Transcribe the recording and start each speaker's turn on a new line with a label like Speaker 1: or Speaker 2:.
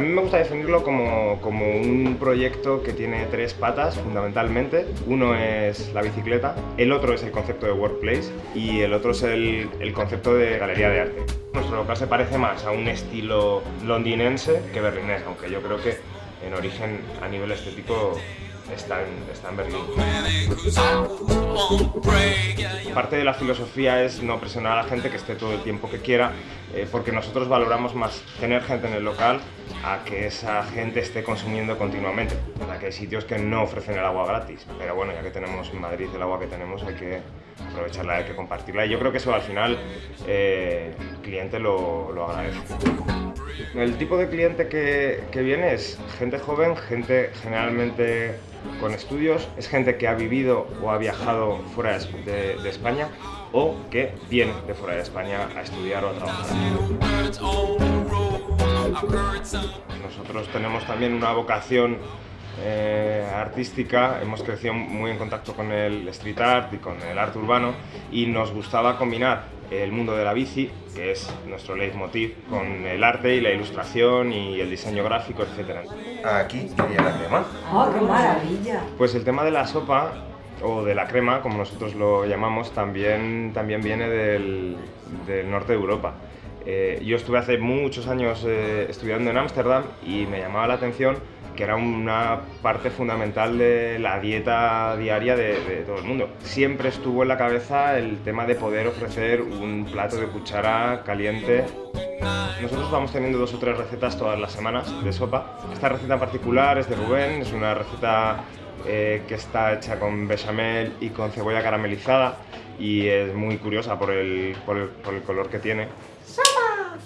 Speaker 1: mí me gusta definirlo como, como, un proyecto que tiene tres patas fundamentalmente. Uno es la bicicleta, el otro es el concepto de workplace y el otro es el, el concepto de galería de arte. Nuestro local se parece más a un estilo londinense que berlinés, aunque yo creo que en origen a nivel estético está en, está en Berlín. Parte de la filosofía es no presionar a la gente que esté todo el tiempo que quiera, eh, porque nosotros valoramos más tener gente en el local a que esa gente esté consumiendo continuamente. La que hay sitios que no ofrecen el agua gratis, pero bueno, ya que tenemos en Madrid el agua que tenemos hay que aprovecharla, hay que compartirla y yo creo que eso al final eh, cliente lo, lo. El tipo de cliente que, viene es gente joven, gente generalmente con estudios, es gente que ha vivido o ha viajado fuera de, de España o que viene de fuera de España a estudiar o a trabajar. Nosotros tenemos también una vocación eh, artística, hemos crecido muy en contacto con el street art y con el arte urbano y nos gustaba combinar el mundo de la bici, que es nuestro leitmotiv, con el arte y la ilustración y el diseño gráfico, etc. Aquí quería la crema.
Speaker 2: ¡Oh, qué maravilla!
Speaker 1: Pues el tema de la sopa o de la crema, como nosotros lo llamamos, también, también viene del, del norte de Europa. Eh, yo estuve hace muchos años eh, estudiando en Ámsterdam y me llamaba la atención que era una parte fundamental de la dieta diaria de, de, todo el mundo. Siempre estuvo en la cabeza el tema de poder ofrecer un plato de cuchara caliente. Nosotros vamos teniendo dos o tres recetas todas las semanas de sopa. Esta receta en particular es de Rubén, es una receta eh, que está hecha con bechamel y con cebolla caramelizada y es muy curiosa por el, por el, por el color que tiene.
Speaker 2: ¡Sopa!